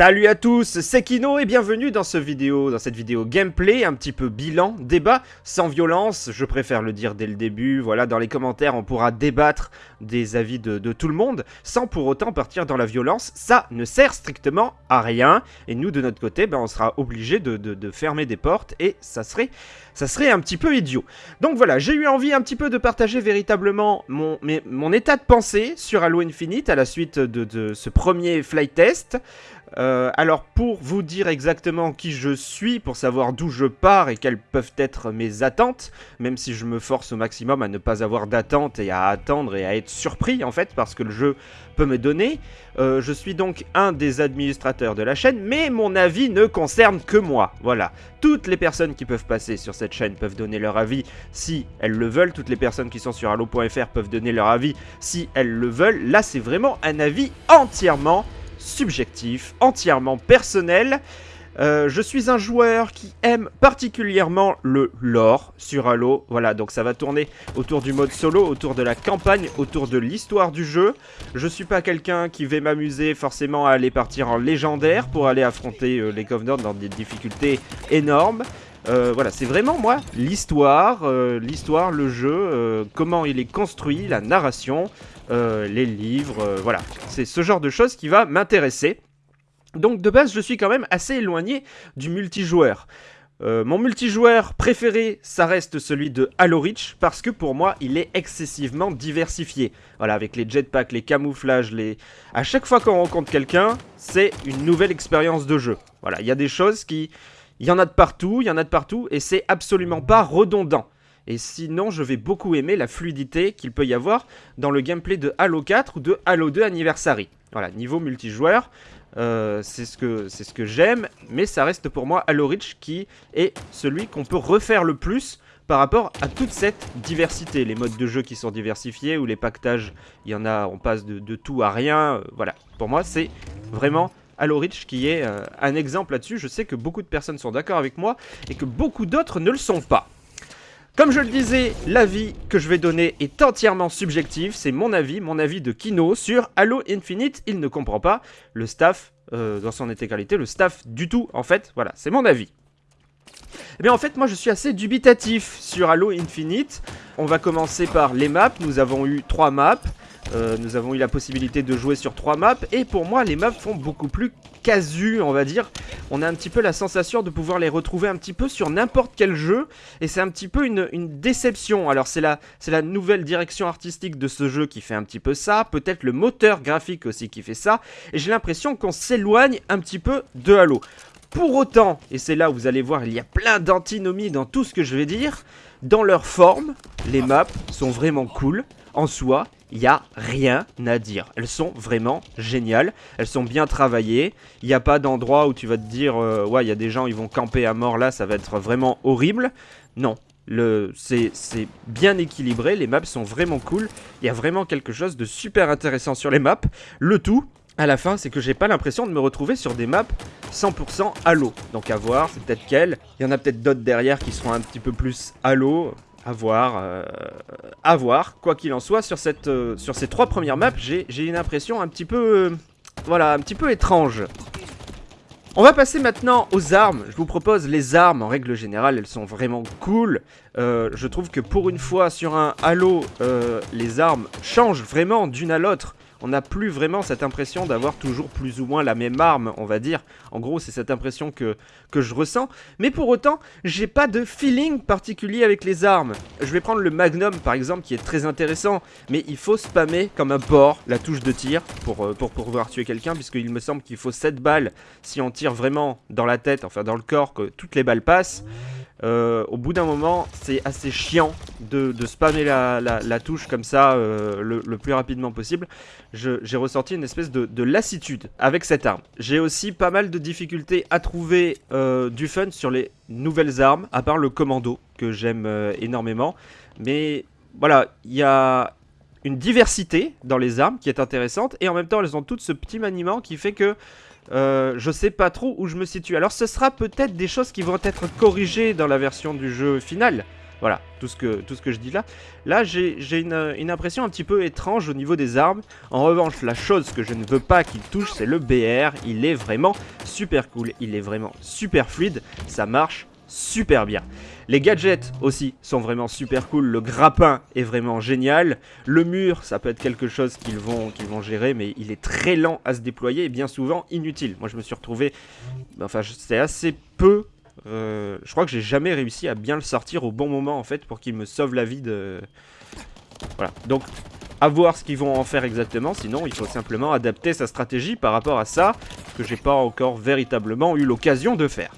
Salut à tous, c'est Kino et bienvenue dans, ce vidéo, dans cette vidéo gameplay, un petit peu bilan, débat, sans violence, je préfère le dire dès le début, voilà, dans les commentaires on pourra débattre des avis de, tout le monde, sans pour autant partir dans la violence, ça ne sert strictement à rien, et nous de notre côté, ben, on sera obligé de, fermer des portes, et ça serait, ça serait un petit peu idiot. Donc voilà, j'ai eu envie un petit peu de partager véritablement mon, mon état de pensée sur Halo Infinite à la suite de, ce premier flight test, euh, alors pour vous dire exactement qui je suis, pour savoir d'où je pars et quelles peuvent être mes attentes, même si je me force au maximum à ne pas avoir d'attente et à attendre et à être surpris en fait parce que le jeu peut me donner, euh, je suis donc un des administrateurs de la chaîne, mais mon avis ne concerne que moi, voilà. Toutes les personnes qui peuvent passer sur cette chaîne peuvent donner leur avis si elles le veulent, toutes les personnes qui sont sur allo.fr peuvent donner leur avis si elles le veulent, là c'est vraiment un avis entièrement subjectif, entièrement personnel. Euh, je suis un joueur qui aime particulièrement le lore sur Halo. Voilà, donc ça va tourner autour du mode solo, autour de la campagne, autour de l'histoire du jeu. Je suis pas quelqu'un qui va m'amuser forcément à aller partir en légendaire pour aller affronter euh, les Covenants dans des difficultés énormes. Euh, voilà, c'est vraiment moi l'histoire, l'histoire, le jeu, comment il est construit, la narration, euh, les livres, euh, voilà. C'est ce genre de choses qui va m'intéresser. Donc de base, je suis quand même assez éloigné du multijoueur. Euh, mon multijoueur préféré, ça reste celui de Halo Reach, parce que pour moi, il est excessivement diversifié. Voilà, avec les jetpacks, les camouflages, les... À chaque fois qu'on rencontre quelqu'un, c'est une nouvelle expérience de jeu. Voilà, il y a des choses qui... Il y en a de partout, il y en a de partout, et c'est absolument pas redondant. Et sinon, je vais beaucoup aimer la fluidité qu'il peut y avoir dans le gameplay de Halo 4 ou de Halo 2 Anniversary. Voilà, niveau multijoueur, euh, c'est ce que, j'aime, mais ça reste pour moi Halo Reach qui est celui qu'on peut refaire le plus par rapport à toute cette diversité. Les modes de jeu qui sont diversifiés, ou les pactages, il y en a, on passe de, tout à rien. Euh, voilà, pour moi, c'est vraiment Halo Reach qui est euh, un exemple là-dessus. Je sais que beaucoup de personnes sont d'accord avec moi et que beaucoup d'autres ne le sont pas. Comme je le disais, l'avis que je vais donner est entièrement subjectif, c'est mon avis, mon avis de Kino sur Halo Infinite, il ne comprend pas le staff euh, dans son intégralité, le staff du tout en fait, voilà, c'est mon avis. Eh bien en fait moi je suis assez dubitatif sur Halo Infinite, on va commencer par les maps, nous avons eu trois maps, euh, nous avons eu la possibilité de jouer sur trois maps et pour moi les maps font beaucoup plus casu on va dire. On a un petit peu la sensation de pouvoir les retrouver un petit peu sur n'importe quel jeu et c'est un petit peu une, déception. Alors c'est la, la nouvelle direction artistique de ce jeu qui fait un petit peu ça peut-être le moteur graphique aussi qui fait ça et j'ai l'impression qu'on s'éloigne un petit peu de Halo. Pour autant, et c'est là où vous allez voir, il y a plein d'antinomies dans tout ce que je vais dire, dans leur forme, les maps sont vraiment cool en soi, il n'y a rien à dire. Elles sont vraiment géniales, elles sont bien travaillées, il n'y a pas d'endroit où tu vas te dire euh, ouais il y a des gens ils vont camper à mort là, ça va être vraiment horrible. Non, c'est bien équilibré, les maps sont vraiment cool, il y a vraiment quelque chose de super intéressant sur les maps. Le tout, à la fin, c'est que j'ai pas l'impression de me retrouver sur des maps 100% Halo. Donc à voir, c'est peut-être quelle. Il y en a peut-être d'autres derrière qui seront un petit peu plus Halo. À voir, euh. Quoi qu'il en soit, euh, sur ces trois premières maps, j'ai une impression un petit peu... Euh, voilà, un petit peu étrange. On va passer maintenant aux armes. Je vous propose les armes, en règle générale, elles sont vraiment cool. je trouve que pour une fois, sur un Halo, les armes changent vraiment d'une à l'autre on n'a plus vraiment cette impression d'avoir toujours plus ou moins la même arme, on va dire. En gros, c'est cette impression que, je ressens. Mais pour autant, j'ai pas de feeling particulier avec les armes. Je vais prendre le Magnum, par exemple, qui est très intéressant. Mais il faut spammer comme un porc la touche de tir pour, euh, pour pouvoir tuer quelqu'un, puisqu'il me semble qu'il faut 7 balles si on tire vraiment dans la tête, enfin dans le corps, que toutes les balles passent. Euh, au bout d'un moment, c'est assez chiant de, spammer la, touche comme ça euh, le, plus rapidement possible. J'ai ressenti une espèce de, lassitude avec cette arme. J'ai aussi pas mal de difficultés à trouver euh, du fun sur les nouvelles armes, à part le commando, que j'aime énormément. Mais voilà, il y a une diversité dans les armes qui est intéressante, et en même temps, elles ont toutes ce petit maniement qui fait que euh, je sais pas trop où je me situe. Alors ce sera peut-être des choses qui vont être corrigées dans la version du jeu final. Voilà, tout ce que, tout ce que je dis là. Là, j'ai une, une, impression un petit peu étrange au niveau des armes. En revanche, la chose que je ne veux pas qu'il touche, c'est le BR. Il est vraiment super cool, il est vraiment super fluide, ça marche super bien. Les gadgets aussi sont vraiment super cool, le grappin est vraiment génial, le mur ça peut être quelque chose qu'ils vont, gérer mais il est très lent à se déployer et bien souvent inutile. Moi je me suis retrouvé, enfin c'est assez peu, euh, je crois que j'ai jamais réussi à bien le sortir au bon moment en fait pour qu'il me sauve la vie de... Voilà, donc à voir ce qu'ils vont en faire exactement, sinon il faut simplement adapter sa stratégie par rapport à ça, que j'ai pas encore véritablement eu l'occasion de faire.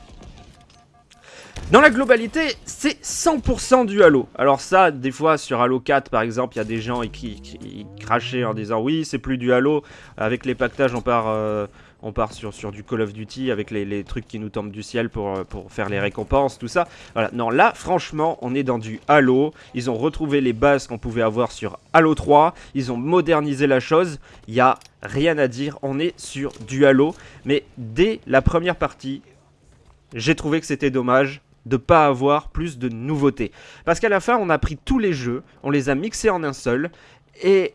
Dans la globalité, c'est 100% du Halo. Alors ça, des fois sur Halo 4 par exemple, il y a des gens qui, crachaient en disant oui, c'est plus du Halo. Avec les pactages, on part, euh, on part sur, sur du Call of Duty avec les, trucs qui nous tombent du ciel pour, euh, pour faire les récompenses, tout ça. Voilà, non, là, franchement, on est dans du Halo. Ils ont retrouvé les bases qu'on pouvait avoir sur Halo 3. Ils ont modernisé la chose. Il n'y a rien à dire. On est sur du Halo. Mais dès la première partie, j'ai trouvé que c'était dommage de pas avoir plus de nouveautés. Parce qu'à la fin, on a pris tous les jeux, on les a mixés en un seul, et,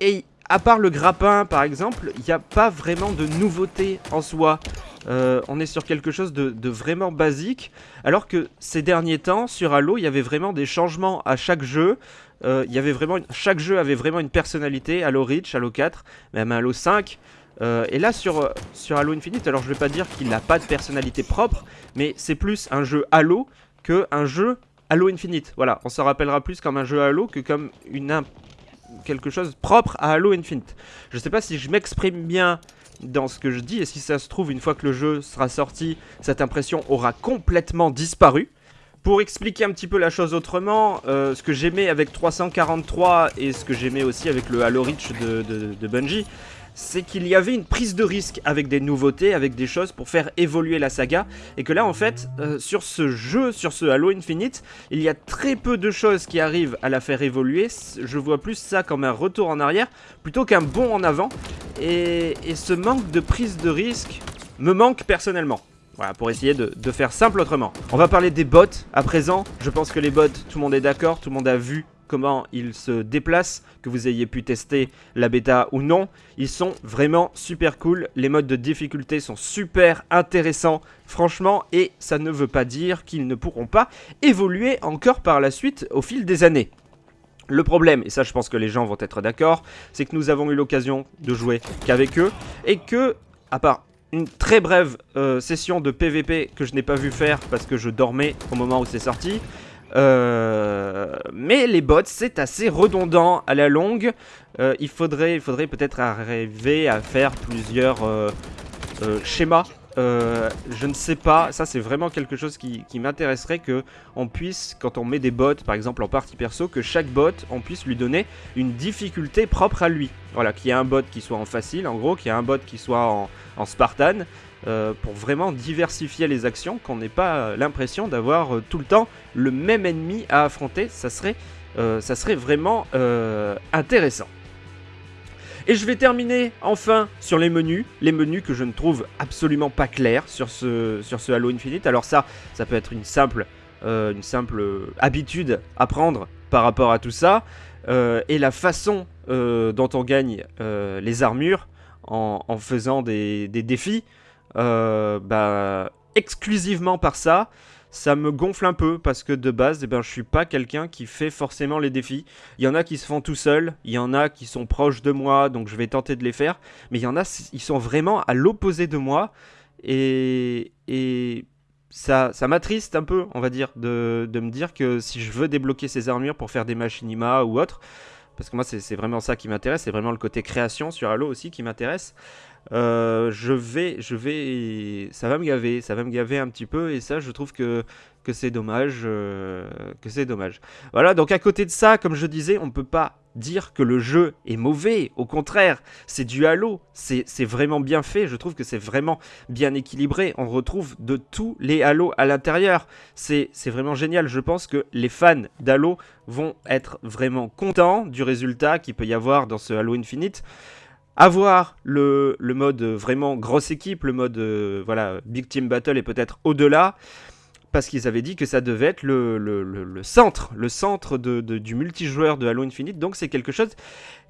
et à part le grappin par exemple, il n'y a pas vraiment de nouveautés en soi. Euh, on est sur quelque chose de, vraiment basique, alors que ces derniers temps, sur Halo, il y avait vraiment des changements à chaque jeu. Euh, il y avait vraiment, chaque jeu avait vraiment une personnalité, Halo Reach, Halo 4, même Halo 5. Euh, et là sur, sur Halo Infinite, alors je vais pas dire qu'il n'a pas de personnalité propre, mais c'est plus un jeu Halo que un jeu Halo Infinite. Voilà, on s'en rappellera plus comme un jeu Halo que comme une quelque chose propre à Halo Infinite. Je sais pas si je m'exprime bien dans ce que je dis, et si ça se trouve, une fois que le jeu sera sorti, cette impression aura complètement disparu. Pour expliquer un petit peu la chose autrement, euh, ce que j'aimais avec 343 et ce que j'aimais aussi avec le Halo Reach de, de Bungie, c'est qu'il y avait une prise de risque avec des nouveautés, avec des choses pour faire évoluer la saga, et que là en fait, euh, sur ce jeu, sur ce Halo Infinite, il y a très peu de choses qui arrivent à la faire évoluer, je vois plus ça comme un retour en arrière, plutôt qu'un bond en avant, et, ce manque de prise de risque me manque personnellement. Voilà, pour essayer de, faire simple autrement. On va parler des bots à présent. Je pense que les bots, tout le monde est d'accord, tout le monde a vu comment ils se déplacent, que vous ayez pu tester la bêta ou non. Ils sont vraiment super cool, les modes de difficulté sont super intéressants franchement et ça ne veut pas dire qu'ils ne pourront pas évoluer encore par la suite au fil des années. Le problème, et ça je pense que les gens vont être d'accord, c'est que nous avons eu l'occasion de jouer qu'avec eux et que, à part une très brève euh, session de PVP que je n'ai pas vu faire parce que je dormais au moment où c'est sorti, euh, mais les bots, c'est assez redondant à la longue. Euh, il faudrait, il faudrait peut-être arriver à faire plusieurs euh, je ne sais pas, ça c'est vraiment quelque chose qui, m'intéresserait que on puisse, quand on met des bots par exemple en partie perso, que chaque bot on puisse lui donner une difficulté propre à lui. Voilà, qu'il y ait un bot qui soit en facile en gros, qu'il y ait un bot qui soit en, Spartan, euh, pour vraiment diversifier les actions, qu'on n'ait pas l'impression d'avoir euh, tout le temps le même ennemi à affronter, euh, ça serait vraiment intéressant. Et je vais terminer enfin sur les menus, les menus que je ne trouve absolument pas clairs sur ce, sur ce Halo Infinite. Alors ça, ça peut être une simple, une simple habitude à prendre par rapport à tout ça. et la façon dont on gagne les armures en, faisant des défis, euh, bah, exclusivement par ça, ça me gonfle un peu parce que de base, eh ben, je suis pas quelqu'un qui fait forcément les défis. Il y en a qui se font tout seuls, il y en a qui sont proches de moi, donc je vais tenter de les faire. Mais il y en a, ils sont vraiment à l'opposé de moi. Et, ça, m'attriste un peu, on va dire, de, de, me dire que si je veux débloquer ces armures pour faire des machinima ou autre, parce que moi c'est vraiment ça qui m'intéresse, c'est vraiment le côté création sur Halo aussi qui m'intéresse. Euh, je vais, je vais, ça va me gaver, ça va me gaver un petit peu et ça, je trouve que que c'est dommage, euh, que c'est dommage. Voilà, donc à côté de ça, comme je disais, on peut pas dire que le jeu est mauvais. Au contraire, c'est du Halo, c'est vraiment bien fait. Je trouve que c'est vraiment bien équilibré. On retrouve de tous les Halo à l'intérieur. C'est vraiment génial. Je pense que les fans d'Halo vont être vraiment contents du résultat qu'il peut y avoir dans ce Halo Infinite avoir le, mode vraiment grosse équipe, le mode euh, voilà Big Team Battle et peut-être au-delà. parce qu'ils avaient dit que ça devait être le, centre, le centre du multijoueur de Halo Infinite. Donc c'est quelque chose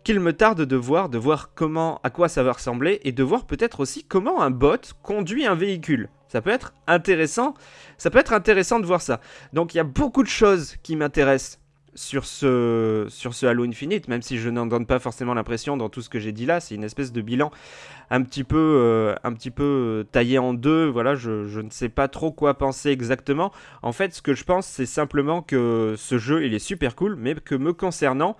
qu'il me tarde de voir, de voir comment, à quoi ça va ressembler, et de voir peut-être aussi comment un bot conduit un véhicule. Ça peut être intéressant, ça peut être intéressant de voir ça. Donc il y a beaucoup de choses qui m'intéressent sur ce, sur ce Halo Infinite, même si je n'en donne pas forcément l'impression dans tout ce que j'ai dit là, c'est une espèce de bilan un petit peu, euh, un petit peu euh, taillé en deux, voilà, je, je, ne sais pas trop quoi penser exactement. En fait, ce que je pense, c'est simplement que ce jeu, il est super cool, mais que me concernant,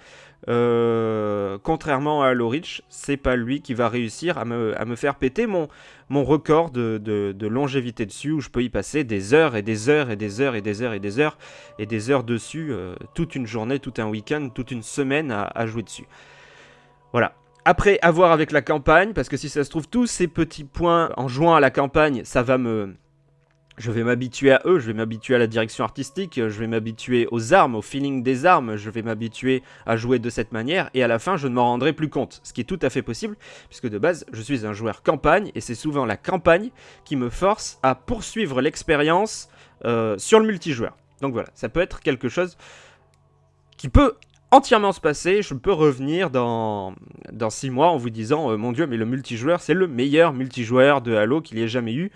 euh, contrairement à Halo Reach, c'est pas lui qui va réussir à me, faire péter mon, record de, longévité dessus, où je peux y passer des heures et des heures et des heures et des heures et des heures et des heures dessus, toute une journée, tout un week-end, toute une semaine à, à jouer dessus. Voilà, après, à voir avec la campagne, parce que si ça se trouve, tous ces petits points en jouant à la campagne, ça va me... Je vais m'habituer à eux, je vais m'habituer à la direction artistique, je vais m'habituer aux armes, au feeling des armes, je vais m'habituer à jouer de cette manière, et à la fin, je ne m'en rendrai plus compte. Ce qui est tout à fait possible, puisque de base, je suis un joueur campagne, et c'est souvent la campagne qui me force à poursuivre l'expérience euh, sur le multijoueur. Donc voilà, ça peut être quelque chose qui peut entièrement se passer, je peux revenir dans, dans 6 mois en vous disant euh, Mon dieu, mais le multijoueur, c'est le meilleur multijoueur de Halo qu'il y ait jamais eu.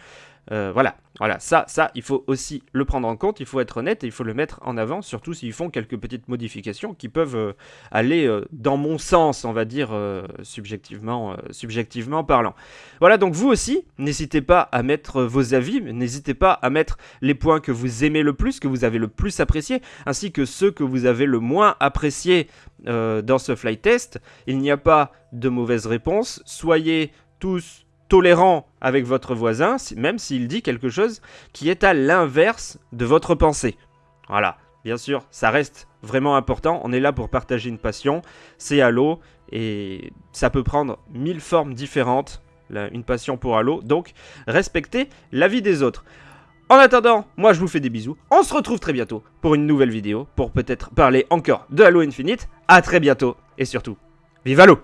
Euh, voilà, voilà, ça, ça, il faut aussi le prendre en compte, il faut être honnête et il faut le mettre en avant, surtout s'ils font quelques petites modifications qui peuvent euh, aller euh, dans mon sens, on va dire, subjectivement, subjectivement parlant. Voilà, donc vous aussi, n'hésitez pas à mettre vos avis, n'hésitez pas à mettre les points que vous aimez le plus, que vous avez le plus apprécié, ainsi que ceux que vous avez le moins apprécié dans ce flight test. Il n'y a pas de mauvaise réponse, soyez tous tolérant avec votre voisin, même s'il dit quelque chose qui est à l'inverse de votre pensée. Voilà, bien sûr, ça reste vraiment important. On est là pour partager une passion, c'est Halo, et ça peut prendre mille formes différentes, une passion pour Halo. Donc, respectez la vie des autres. En attendant, moi je vous fais des bisous. On se retrouve très bientôt pour une nouvelle vidéo, pour peut-être parler encore de Halo Infinite. A très bientôt, et surtout, vive Halo